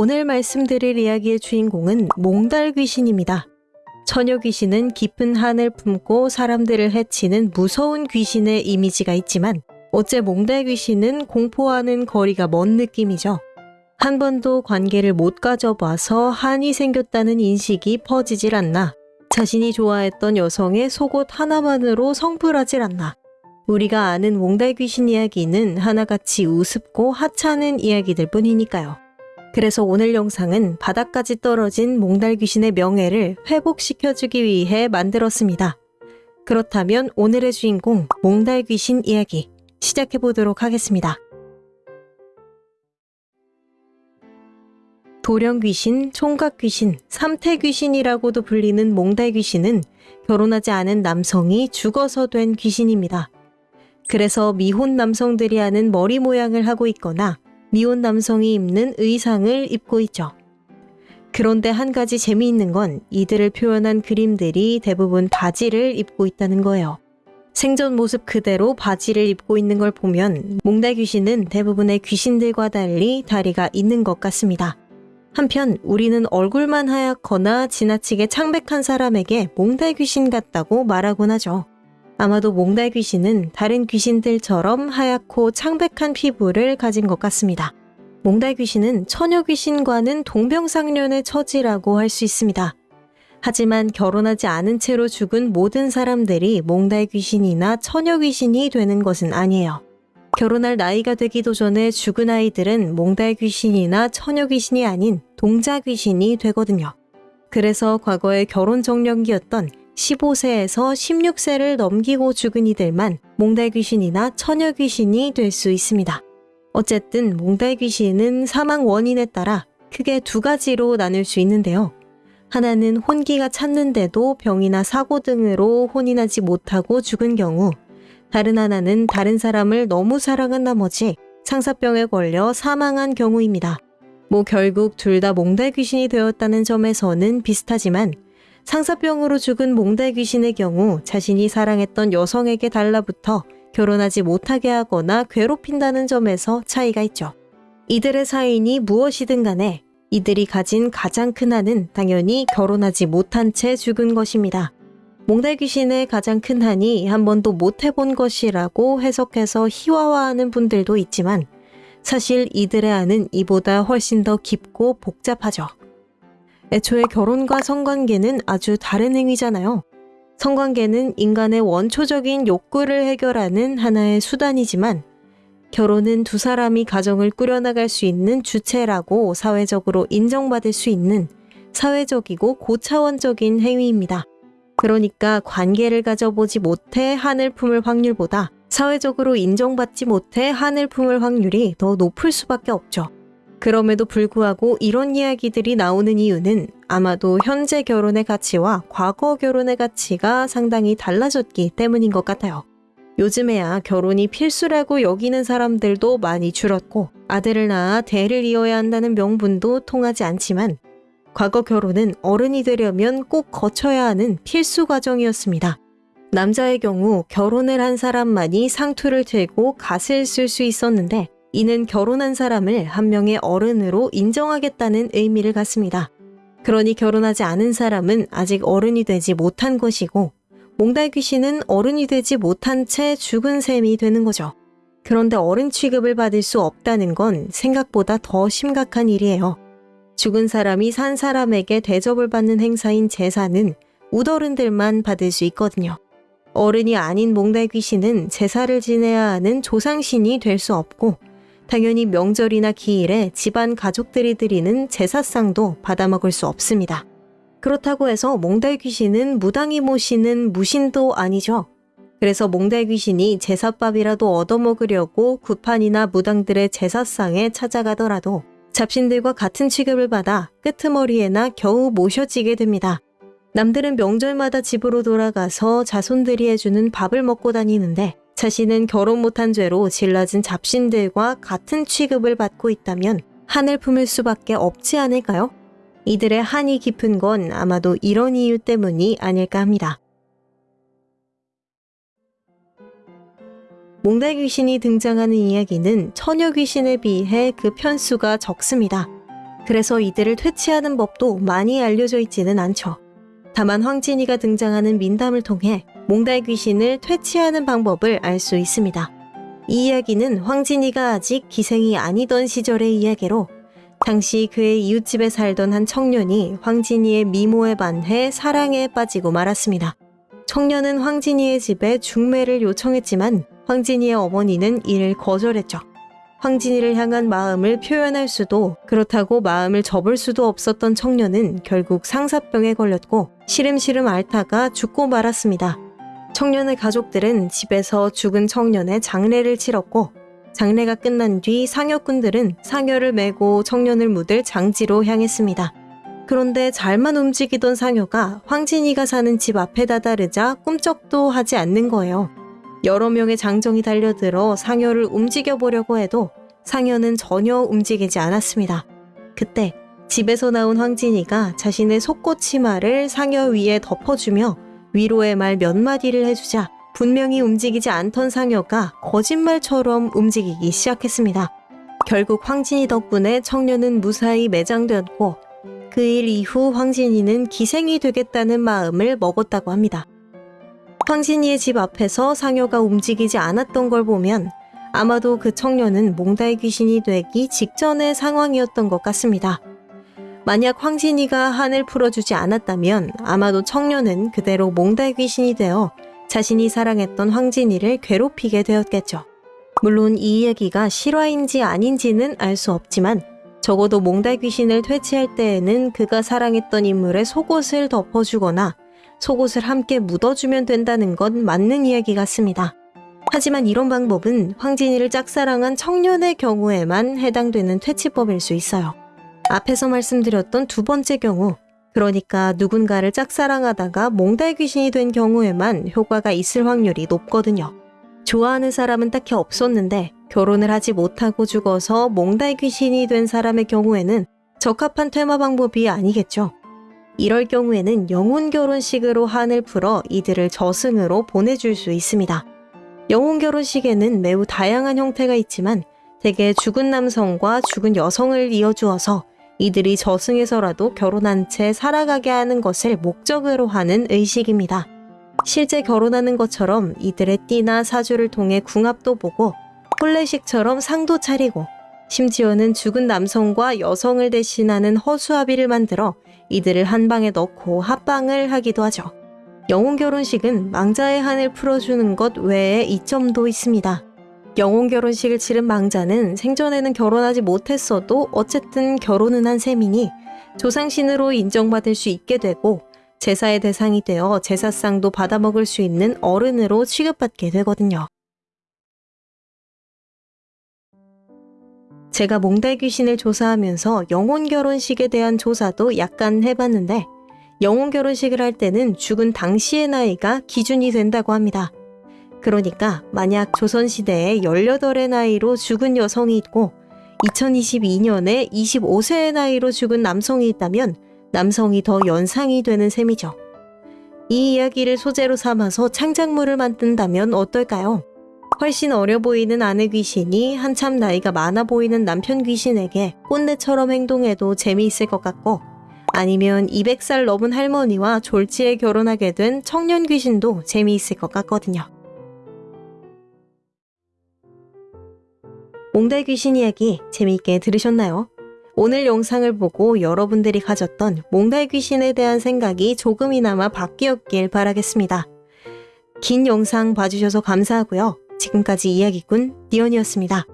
오늘 말씀드릴 이야기의 주인공은 몽달 귀신입니다. 처녀 귀신은 깊은 한을 품고 사람들을 해치는 무서운 귀신의 이미지가 있지만 어째 몽달 귀신은 공포와는 거리가 먼 느낌이죠. 한 번도 관계를 못 가져봐서 한이 생겼다는 인식이 퍼지질 않나. 자신이 좋아했던 여성의 속옷 하나만으로 성불하질 않나. 우리가 아는 몽달 귀신 이야기는 하나같이 우습고 하찮은 이야기들 뿐이니까요. 그래서 오늘 영상은 바닥까지 떨어진 몽달 귀신의 명예를 회복시켜주기 위해 만들었습니다. 그렇다면 오늘의 주인공 몽달 귀신 이야기 시작해 보도록 하겠습니다. 도령 귀신, 총각 귀신, 삼태 귀신이라고도 불리는 몽달 귀신은 결혼하지 않은 남성이 죽어서 된 귀신입니다. 그래서 미혼 남성들이 하는 머리 모양을 하고 있거나 미혼 남성이 입는 의상을 입고 있죠. 그런데 한 가지 재미있는 건 이들을 표현한 그림들이 대부분 바지를 입고 있다는 거예요. 생전 모습 그대로 바지를 입고 있는 걸 보면 몽달 귀신은 대부분의 귀신들과 달리 다리가 있는 것 같습니다. 한편 우리는 얼굴만 하얗거나 지나치게 창백한 사람에게 몽달 귀신 같다고 말하곤 하죠. 아마도 몽달 귀신은 다른 귀신들처럼 하얗고 창백한 피부를 가진 것 같습니다. 몽달 귀신은 처녀 귀신과는 동병상련의 처지라고 할 수 있습니다. 하지만 결혼하지 않은 채로 죽은 모든 사람들이 몽달 귀신이나 처녀 귀신이 되는 것은 아니에요. 결혼할 나이가 되기도 전에 죽은 아이들은 몽달 귀신이나 처녀 귀신이 아닌 동자 귀신이 되거든요. 그래서 과거의 결혼 정년기였던 15세에서 16세를 넘기고 죽은 이들만 몽달 귀신이나 처녀 귀신이 될 수 있습니다. 어쨌든 몽달 귀신은 사망 원인에 따라 크게 두 가지로 나눌 수 있는데요. 하나는 혼기가 찼는데도 병이나 사고 등으로 혼이 나지 못하고 죽은 경우, 다른 하나는 다른 사람을 너무 사랑한 나머지 상사병에 걸려 사망한 경우입니다. 뭐 결국 둘 다 몽달 귀신이 되었다는 점에서는 비슷하지만 상사병으로 죽은 몽달 귀신의 경우 자신이 사랑했던 여성에게 달라붙어 결혼하지 못하게 하거나 괴롭힌다는 점에서 차이가 있죠. 이들의 사인이 무엇이든 간에 이들이 가진 가장 큰 한은 당연히 결혼하지 못한 채 죽은 것입니다. 몽달 귀신의 가장 큰 한이 한 번도 못 해본 것이라고 해석해서 희화화하는 분들도 있지만 사실 이들의 한은 이보다 훨씬 더 깊고 복잡하죠. 애초에 결혼과 성관계는 아주 다른 행위잖아요. 성관계는 인간의 원초적인 욕구를 해결하는 하나의 수단이지만 결혼은 두 사람이 가정을 꾸려나갈 수 있는 주체라고 사회적으로 인정받을 수 있는 사회적이고 고차원적인 행위입니다. 그러니까 관계를 가져보지 못해 한을 품을 확률보다 사회적으로 인정받지 못해 한을 품을 확률이 더 높을 수밖에 없죠. 그럼에도 불구하고 이런 이야기들이 나오는 이유는 아마도 현재 결혼의 가치와 과거 결혼의 가치가 상당히 달라졌기 때문인 것 같아요. 요즘에야 결혼이 필수라고 여기는 사람들도 많이 줄었고 아들을 낳아 대를 이어야 한다는 명분도 통하지 않지만 과거 결혼은 어른이 되려면 꼭 거쳐야 하는 필수 과정이었습니다. 남자의 경우 결혼을 한 사람만이 상투를 들고 갓을 쓸 수 있었는데 이는 결혼한 사람을 한 명의 어른으로 인정하겠다는 의미를 갖습니다. 그러니 결혼하지 않은 사람은 아직 어른이 되지 못한 것이고 몽달 귀신은 어른이 되지 못한 채 죽은 셈이 되는 거죠. 그런데 어른 취급을 받을 수 없다는 건 생각보다 더 심각한 일이에요. 죽은 사람이 산 사람에게 대접을 받는 행사인 제사는 우더른들만 받을 수 있거든요. 어른이 아닌 몽달 귀신은 제사를 지내야 하는 조상신이 될 수 없고 당연히 명절이나 기일에 집안 가족들이 드리는 제사상도 받아먹을 수 없습니다. 그렇다고 해서 몽달 귀신은 무당이 모시는 무신도 아니죠. 그래서 몽달 귀신이 제사밥이라도 얻어먹으려고 구판이나 무당들의 제사상에 찾아가더라도 잡신들과 같은 취급을 받아 끄트머리에나 겨우 모셔지게 됩니다. 남들은 명절마다 집으로 돌아가서 자손들이 해주는 밥을 먹고 다니는데 자신은 결혼 못한 죄로 질러진 잡신들과 같은 취급을 받고 있다면 한을 품을 수밖에 없지 않을까요? 이들의 한이 깊은 건 아마도 이런 이유 때문이 아닐까 합니다. 몽달 귀신이 등장하는 이야기는 처녀 귀신에 비해 그 편수가 적습니다. 그래서 이들을 퇴치하는 법도 많이 알려져 있지는 않죠. 다만 황진이가 등장하는 민담을 통해 몽달 귀신을 퇴치하는 방법을 알 수 있습니다. 이 이야기는 황진이가 아직 기생이 아니던 시절의 이야기로 당시 그의 이웃집에 살던 한 청년이 황진이의 미모에 반해 사랑에 빠지고 말았습니다. 청년은 황진이의 집에 중매를 요청했지만 황진이의 어머니는 이를 거절했죠. 황진이를 향한 마음을 표현할 수도 그렇다고 마음을 접을 수도 없었던 청년은 결국 상사병에 걸렸고 시름시름 앓다가 죽고 말았습니다. 청년의 가족들은 집에서 죽은 청년의 장례를 치렀고 장례가 끝난 뒤 상여꾼들은 상여를 메고 청년을 묻을 장지로 향했습니다. 그런데 잘만 움직이던 상여가 황진이가 사는 집 앞에 다다르자 꿈쩍도 하지 않는 거예요. 여러 명의 장정이 달려들어 상여를 움직여 보려고 해도 상여는 전혀 움직이지 않았습니다. 그때 집에서 나온 황진이가 자신의 속꽃 치마를 상여 위에 덮어주며 위로의 말 몇 마디를 해주자 분명히 움직이지 않던 상여가 거짓말처럼 움직이기 시작했습니다. 결국 황진이 덕분에 청년은 무사히 매장되었고 그 일 이후 황진이는 기생이 되겠다는 마음을 먹었다고 합니다. 황진이의 집 앞에서 상여가 움직이지 않았던 걸 보면 아마도 그 청년은 몽달 귀신이 되기 직전의 상황이었던 것 같습니다. 만약 황진이가 한을 풀어주지 않았다면 아마도 청년은 그대로 몽달 귀신이 되어 자신이 사랑했던 황진이를 괴롭히게 되었겠죠. 물론 이 이야기가 실화인지 아닌지는 알 수 없지만 적어도 몽달 귀신을 퇴치할 때에는 그가 사랑했던 인물의 속옷을 덮어주거나 속옷을 함께 묻어주면 된다는 건 맞는 이야기 같습니다. 하지만 이런 방법은 황진이를 짝사랑한 청년의 경우에만 해당되는 퇴치법일 수 있어요. 앞에서 말씀드렸던 두 번째 경우, 그러니까 누군가를 짝사랑하다가 몽달 귀신이 된 경우에만 효과가 있을 확률이 높거든요. 좋아하는 사람은 딱히 없었는데 결혼을 하지 못하고 죽어서 몽달 귀신이 된 사람의 경우에는 적합한 퇴마 방법이 아니겠죠. 이럴 경우에는 영혼 결혼식으로 한을 풀어 이들을 저승으로 보내줄 수 있습니다. 영혼 결혼식에는 매우 다양한 형태가 있지만 대개 죽은 남성과 죽은 여성을 이어주어서 이들이 저승에서라도 결혼한 채 살아가게 하는 것을 목적으로 하는 의식입니다. 실제 결혼하는 것처럼 이들의 띠나 사주를 통해 궁합도 보고 혼례식처럼 상도 차리고 심지어는 죽은 남성과 여성을 대신하는 허수아비를 만들어 이들을 한 방에 넣고 합방을 하기도 하죠. 영혼 결혼식은 망자의 한을 풀어주는 것 외에 이점도 있습니다. 영혼 결혼식을 치른 망자는 생전에는 결혼하지 못했어도 어쨌든 결혼은 한 셈이니 조상신으로 인정받을 수 있게 되고 제사의 대상이 되어 제사상도 받아먹을 수 있는 어른으로 취급받게 되거든요. 제가 몽달 귀신을 조사하면서 영혼 결혼식에 대한 조사도 약간 해봤는데 영혼 결혼식을 할 때는 죽은 당시의 나이가 기준이 된다고 합니다. 그러니까 만약 조선시대에 18의 나이로 죽은 여성이 있고 2022년에 25세의 나이로 죽은 남성이 있다면 남성이 더 연상이 되는 셈이죠. 이 이야기를 소재로 삼아서 창작물을 만든다면 어떨까요? 훨씬 어려 보이는 아내 귀신이 한참 나이가 많아 보이는 남편 귀신에게 꼰대처럼 행동해도 재미있을 것 같고 아니면 200살 넘은 할머니와 졸지에 결혼하게 된 청년 귀신도 재미있을 것 같거든요. 몽달 귀신 이야기 재미있게 들으셨나요? 오늘 영상을 보고 여러분들이 가졌던 몽달 귀신에 대한 생각이 조금이나마 바뀌었길 바라겠습니다. 긴 영상 봐주셔서 감사하고요. 지금까지 이야기꾼 니언이었습니다.